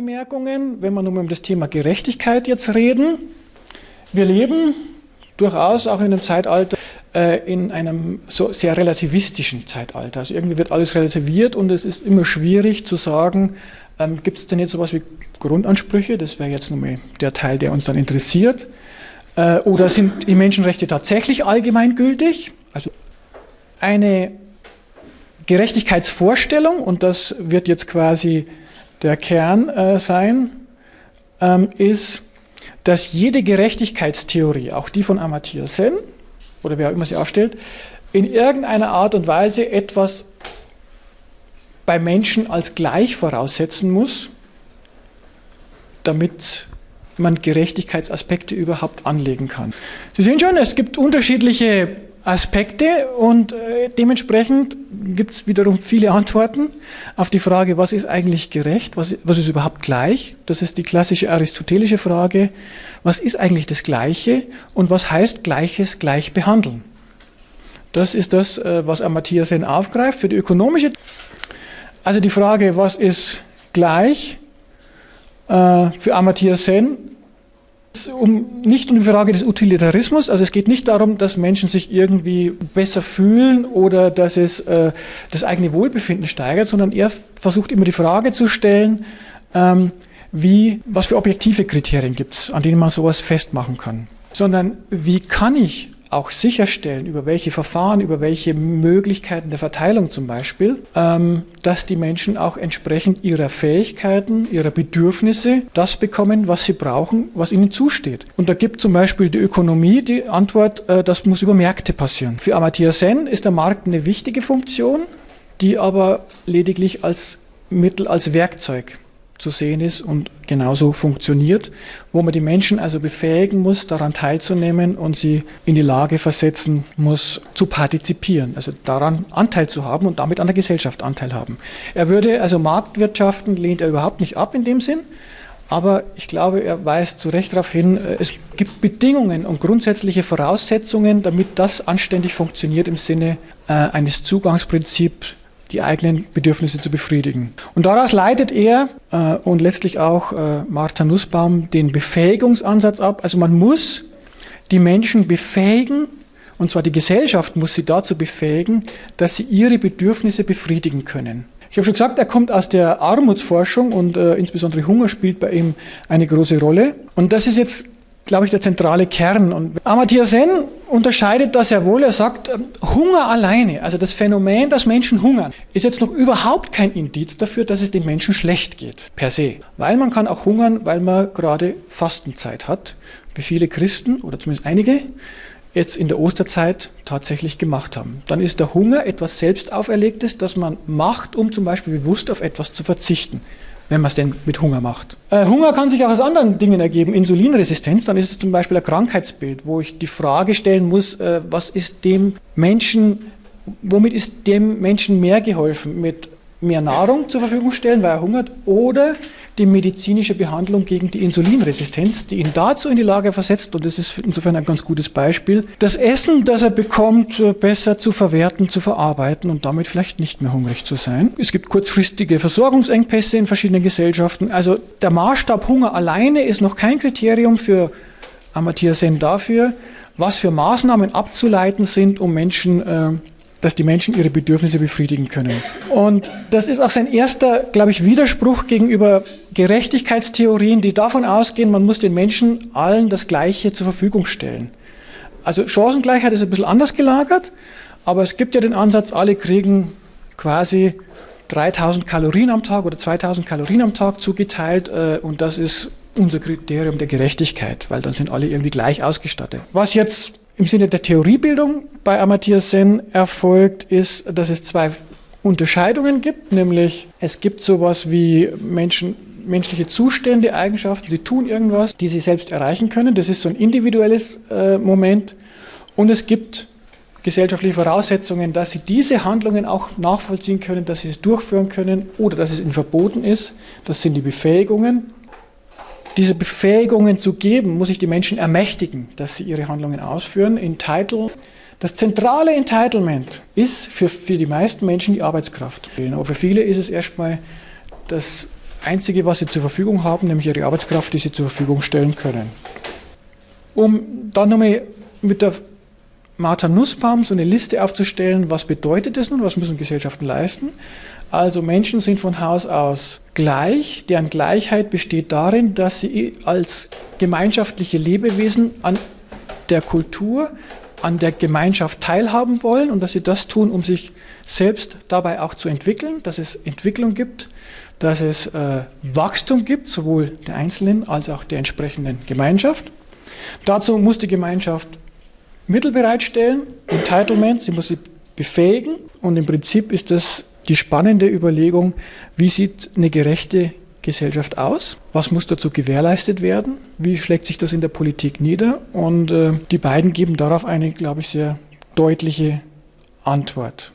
Vorbemerkungen, wenn wir nun um das Thema Gerechtigkeit jetzt reden. Wir leben durchaus auch in einem Zeitalter, äh, in einem so sehr relativistischen Zeitalter. Also irgendwie wird alles relativiert und es ist immer schwierig zu sagen, ähm, gibt es denn jetzt sowas wie Grundansprüche? Das wäre jetzt nun mal der Teil, der uns dann interessiert. Äh, oder sind die Menschenrechte tatsächlich allgemeingültig? Also eine Gerechtigkeitsvorstellung, und das wird jetzt quasi der Kern äh, sein, ähm, ist, dass jede Gerechtigkeitstheorie, auch die von Amartya Sen, oder wer auch immer sie aufstellt, in irgendeiner Art und Weise etwas bei Menschen als gleich voraussetzen muss, damit man Gerechtigkeitsaspekte überhaupt anlegen kann. Sie sehen schon, es gibt unterschiedliche Aspekte und äh, dementsprechend gibt es wiederum viele Antworten auf die Frage, was ist eigentlich gerecht, was, was ist überhaupt gleich. Das ist die klassische aristotelische Frage, was ist eigentlich das Gleiche und was heißt Gleiches gleich behandeln. Das ist das, äh, was Amartya Sen aufgreift für die ökonomische. Also die Frage, was ist gleich, äh, für Amartya Sen um, nicht um die Frage des Utilitarismus, also es geht nicht darum, dass Menschen sich irgendwie besser fühlen oder dass es äh, das eigene Wohlbefinden steigert, sondern er versucht immer die Frage zu stellen, ähm, wie, was für objektive Kriterien gibt es, an denen man sowas festmachen kann. Sondern wie kann ich auch sicherstellen, über welche Verfahren, über welche Möglichkeiten der Verteilung zum Beispiel, ähm, dass die Menschen auch entsprechend ihrer Fähigkeiten, ihrer Bedürfnisse das bekommen, was sie brauchen, was ihnen zusteht. Und da gibt zum Beispiel die Ökonomie die Antwort, äh, das muss über Märkte passieren. Für Amartya Sen ist der Markt eine wichtige Funktion, die aber lediglich als Mittel, als Werkzeug zu sehen ist und genauso funktioniert, wo man die Menschen also befähigen muss, daran teilzunehmen und sie in die Lage versetzen muss, zu partizipieren, also daran Anteil zu haben und damit an der Gesellschaft Anteil haben. Er würde, also Marktwirtschaften lehnt er überhaupt nicht ab in dem Sinn, aber ich glaube, er weist zu Recht darauf hin, äh, es gibt Bedingungen und grundsätzliche Voraussetzungen, damit das anständig funktioniert im Sinne äh, eines Zugangsprinzips die eigenen Bedürfnisse zu befriedigen. Und daraus leitet er äh, und letztlich auch äh, Martha Nussbaum den Befähigungsansatz ab. Also man muss die Menschen befähigen, und zwar die Gesellschaft muss sie dazu befähigen, dass sie ihre Bedürfnisse befriedigen können. Ich habe schon gesagt, er kommt aus der Armutsforschung und äh, insbesondere Hunger spielt bei ihm eine große Rolle. Und das ist jetzt glaube ich, der zentrale Kern. Und Amartya Sen unterscheidet das sehr wohl. Er sagt, ähm, Hunger alleine, also das Phänomen, dass Menschen hungern, ist jetzt noch überhaupt kein Indiz dafür, dass es den Menschen schlecht geht, per se. Weil man kann auch hungern, weil man gerade Fastenzeit hat, wie viele Christen oder zumindest einige jetzt in der Osterzeit tatsächlich gemacht haben. Dann ist der Hunger etwas selbst auferlegtes, das man macht, um zum Beispiel bewusst auf etwas zu verzichten wenn man es denn mit Hunger macht. Äh, Hunger kann sich auch aus anderen Dingen ergeben. Insulinresistenz, dann ist es zum Beispiel ein Krankheitsbild, wo ich die Frage stellen muss, äh, was ist dem Menschen, womit ist dem Menschen mehr geholfen? Mit mehr Nahrung zur Verfügung stellen, weil er hungert, oder die medizinische Behandlung gegen die Insulinresistenz, die ihn dazu in die Lage versetzt, und das ist insofern ein ganz gutes Beispiel, das Essen, das er bekommt, äh, besser zu verwerten, zu verarbeiten und damit vielleicht nicht mehr hungrig zu sein. Es gibt kurzfristige Versorgungsengpässe in verschiedenen Gesellschaften. Also der Maßstab Hunger alleine ist noch kein Kriterium für Amartya Sen dafür, was für Maßnahmen abzuleiten sind, um Menschen äh, dass die Menschen ihre Bedürfnisse befriedigen können. Und das ist auch sein erster, glaube ich, Widerspruch gegenüber Gerechtigkeitstheorien, die davon ausgehen, man muss den Menschen allen das Gleiche zur Verfügung stellen. Also Chancengleichheit ist ein bisschen anders gelagert, aber es gibt ja den Ansatz, alle kriegen quasi 3000 Kalorien am Tag oder 2000 Kalorien am Tag zugeteilt äh, und das ist unser Kriterium der Gerechtigkeit, weil dann sind alle irgendwie gleich ausgestattet. Was jetzt im Sinne der Theoriebildung bei Amartya Sen erfolgt, ist, dass es zwei Unterscheidungen gibt, nämlich es gibt sowas wie Menschen, menschliche Zustände, Eigenschaften, sie tun irgendwas, die sie selbst erreichen können. Das ist so ein individuelles äh, Moment. Und es gibt gesellschaftliche Voraussetzungen, dass sie diese Handlungen auch nachvollziehen können, dass sie es durchführen können oder dass es ihnen verboten ist. Das sind die Befähigungen diese Befähigungen zu geben, muss ich die Menschen ermächtigen, dass sie ihre Handlungen ausführen. Entitle, das zentrale Entitlement ist für, für die meisten Menschen die Arbeitskraft. Aber für viele ist es erstmal das Einzige, was sie zur Verfügung haben, nämlich ihre Arbeitskraft, die sie zur Verfügung stellen können. Um dann nochmal mit der Martha Nussbaum so eine Liste aufzustellen, was bedeutet das nun, was müssen Gesellschaften leisten. Also Menschen sind von Haus aus gleich, deren Gleichheit besteht darin, dass sie als gemeinschaftliche Lebewesen an der Kultur, an der Gemeinschaft teilhaben wollen und dass sie das tun, um sich selbst dabei auch zu entwickeln, dass es Entwicklung gibt, dass es äh, Wachstum gibt, sowohl der Einzelnen als auch der entsprechenden Gemeinschaft. Dazu muss die Gemeinschaft Mittel bereitstellen, Entitlement, sie muss sie befähigen und im Prinzip ist das die spannende Überlegung, wie sieht eine gerechte Gesellschaft aus? Was muss dazu gewährleistet werden? Wie schlägt sich das in der Politik nieder? Und äh, die beiden geben darauf eine, glaube ich, sehr deutliche Antwort.